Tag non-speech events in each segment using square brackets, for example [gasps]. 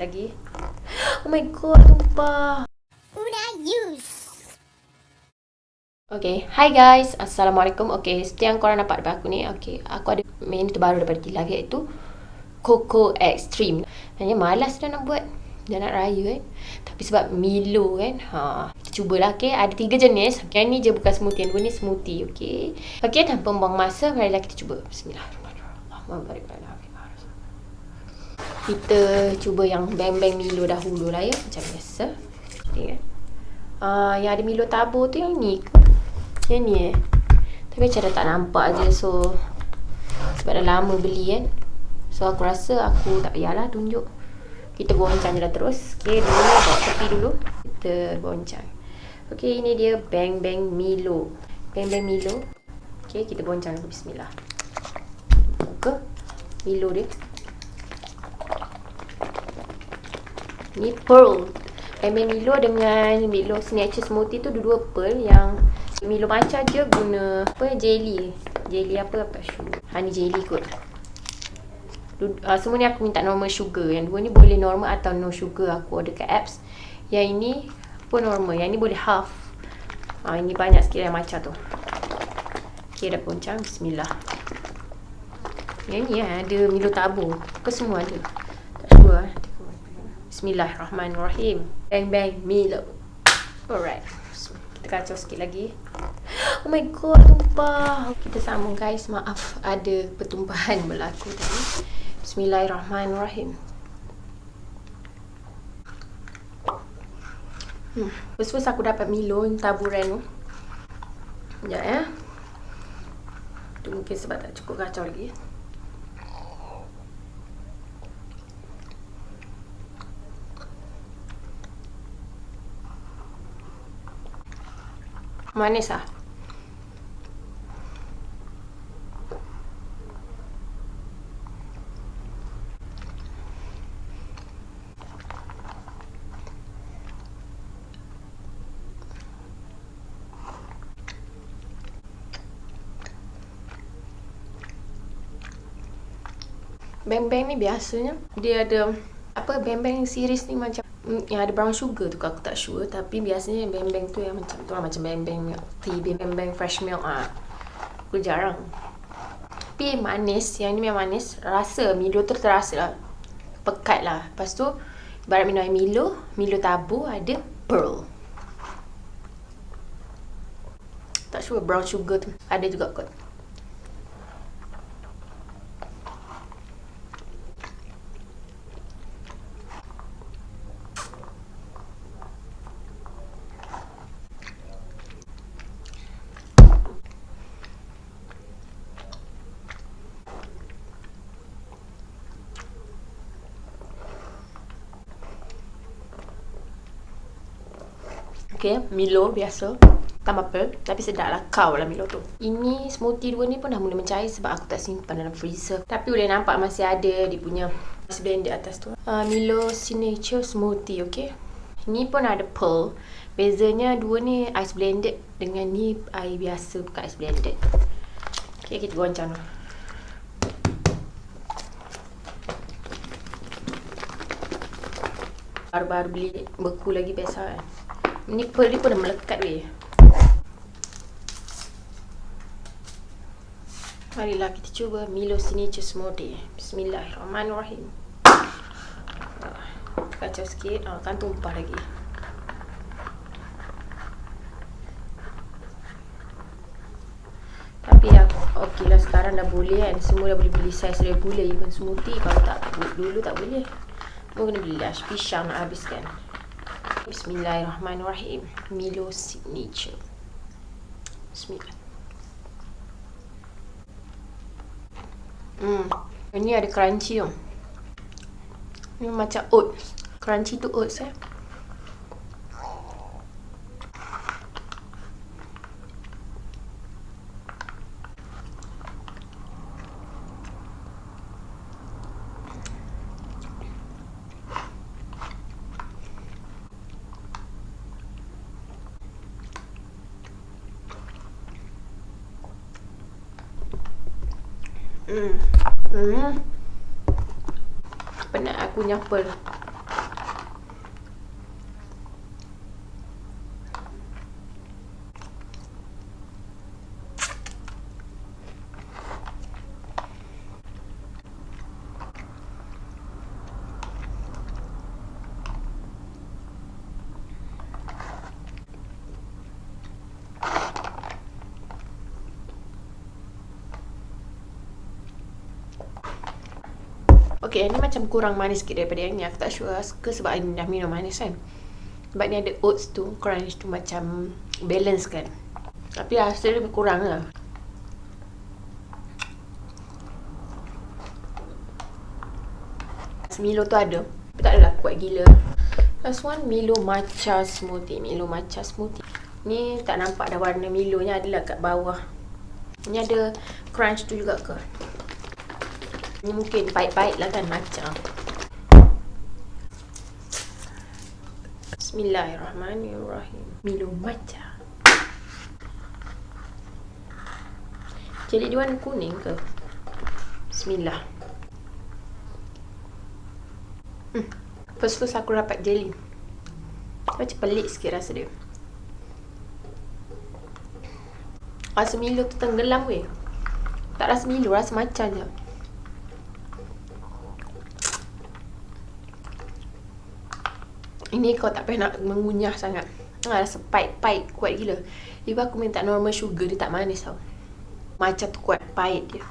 lagi. [gasps] Oh my god, tumpah. Una use. Okay, hi guys. Assalamualaikum. Okay, seperti yang korang nampak depan aku ni. Okay, aku ada menu terbaru daripada Kilang iaitu Coco Extreme. Hanya malas dah nak buat. Dah nak raya kan. Tapi sebab Milo kan. Ha, kita cubalah okay. Ada tiga jenis. Yang ni je bukan smoothie. Yang dua ni smoothie. Okay. Okay, tanpa buang masa. Marilah kita cuba. Bismillahirrahmanirrahim. Kita cuba yang bang-bang Milo dahulu lah ya. Macam biasa. Okay. Uh, yang ada Milo tabur tu yang ni ke? Yang ni eh. Tapi macam dah tak nampak je. So, sebab dah lama beli kan. So, aku rasa aku tak payahlah tunjuk. Kita goncang je dah terus. Okay, dulu bawa tepi dulu. Kita goncang. Okay, ini dia Bang Bang Milo. Bang Bang Milo. Okay, kita goncang. Bismillah. Buka Milo dia. Ni Pearl. Bang Milo dengan Milo Signature Smoothie tu dua-dua pearl yang Milo macam je guna apa jelly. Jelly apa apa sugar. Ha ni jelly kot. Uh, semua ni aku minta normal sugar. Yang dua ni boleh normal atau no sugar aku order kat apps. Yang ini pun normal. Yang ni boleh half. Ha, ini banyak sikit yang macam tu. Okay dah poncang. Bismillah. Yang ni eh, ada Milo tabur. Ke semua ada? Tak sure eh. Bismillahirrahmanirrahim. Bang bang Milo. Alright. Kita kacau sikit lagi. [gasps] Oh my god, tumpah. Kita sambung guys. Maaf ada pertumpahan berlaku tadi. Bismillahirrahmanirrahim. Hmm. First first aku dapat Milo taburan tu. Sekejap ya. Tu mungkin sebab tak cukup kacau lagi. Manis ah. Bang-bang ni biasanya dia ada apa bang-bang series ni macam mm, yang ada brown sugar tu aku tak sure tapi biasanya bang-bang tu yang macam tu lah macam bang-bang milk tea, bang-bang fresh milk ah. Aku jarang. Tapi manis, yang ni memang manis. Rasa Milo tu terasa lah. Pekat lah. Lepas tu ibarat minum air Milo, Milo tabu ada pearl. Tak sure brown sugar tu ada juga kot. Okay, Milo biasa. Tambah pearl Tapi sedap lah Kau lah Milo tu. Ini smoothie dua ni pun dah mula mencair Sebab aku tak simpan dalam freezer. Tapi boleh nampak masih ada Dia punya Ice blender atas tu. Uh, Milo Signature Smoothie Okay? Ini pun ada pearl. Bezanya dua ni Ice blended Dengan ni air biasa Bukan ice blended. Okay kita goncang dulu. Baru-baru beli beku lagi biasa kan Ni pearl dia pun dah melekat weh. Marilah kita cuba Milo Signature Smoothie. Bismillahirrahmanirrahim. Kacau sikit. Ah, kan tumpah lagi. Tapi ya, okey lah sekarang dah boleh kan. Semua dah boleh beli saiz regular even smoothie. Kalau tak, dulu tak boleh. Mungkin beli lah. Pisang nak habiskan. Bismillahirrahmanirrahim. Milo Signature. Bismillah. Hmm. Ini ada crunchy tu. Ini macam oats. Crunchy tu oats eh. Hmm. Hmm. Penat aku nyapel. Okay, yang ni macam kurang manis sikit daripada yang ni. Aku tak sure ke sebab ni dah minum manis kan. Sebab ni ada oats tu, crunch tu macam balance kan. Tapi rasa lebih kurang lah. Milo tu ada. Tapi tak adalah kuat gila. Last one, Milo matcha smoothie. Milo matcha smoothie. Ni tak nampak dah warna Milo nya adalah kat bawah. Ni ada crunch tu juga ke? Ni mungkin pahit-pahit lah kan matcha. Bismillahirrahmanirrahim. Milo matcha. Jadi dia warna kuning ke? Bismillah. Hmm. First first aku dapat jelly. Macam pelik sikit rasa dia. Rasa Milo tu tenggelam weh. Tak rasa Milo, rasa macam je. Ini kau tak payah nak mengunyah sangat. Ha, rasa pahit-pahit kuat gila. Ibu aku minta normal sugar, dia tak manis tau. Macam tu kuat, pahit dia.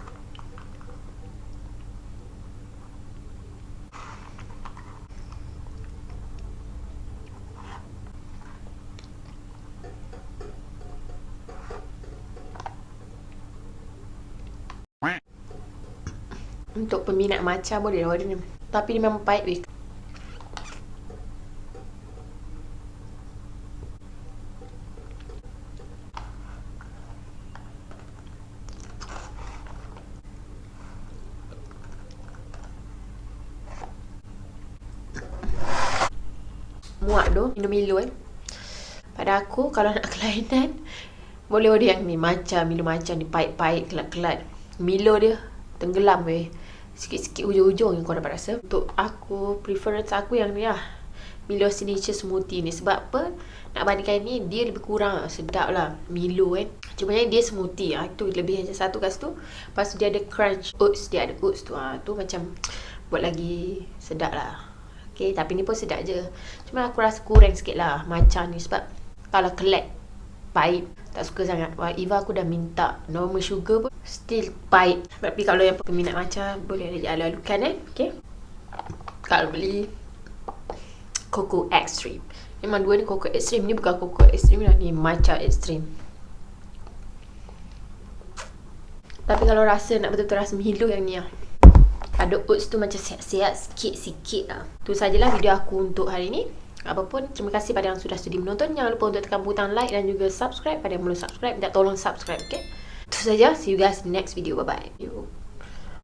Untuk peminat macam boleh lah ni. Tapi dia memang pahit weh. Muak tu minum Milo eh. Pada aku kalau nak [laughs] kelainan boleh order yang ni macam Milo macam ni pahit-pahit kelat-kelat. Milo dia tenggelam weh. Sikit-sikit hujung-hujung yang kau dapat rasa. Untuk aku preference aku yang ni lah. Milo Signature Smoothie ni. Sebab apa? Nak bandingkan ni dia lebih kurang. Sedap lah Milo kan cuma yang dia smoothie. Lah tu lebih macam satu kat situ. Lepas tu dia ada crunch. Oats dia ada oats tu. Ha. tu macam buat lagi sedap lah Okay, tapi ni pun sedap je. Cuma aku rasa kurang sikit lah macam ni sebab kalau kelat pahit tak suka sangat. Wah, Eva aku dah minta normal sugar pun still pahit. Tapi kalau yang peminat macam boleh aja alu-alukan eh. Okay. kalau beli Coco Extreme. Memang dua ni Coco Extreme ni bukan Coco Extreme lah ni matcha Extreme. Tapi kalau rasa nak betul-betul rasa Milo yang ni lah ada oats tu macam sihat-sihat sikit-sikit lah tu sajalah video aku untuk hari ni Apapun, terima kasih pada yang sudah sudi menonton. Jangan lupa untuk tekan butang like dan juga subscribe pada yang belum subscribe. Minta tolong subscribe, okay? Itu saja. See you guys in the next video. Bye-bye.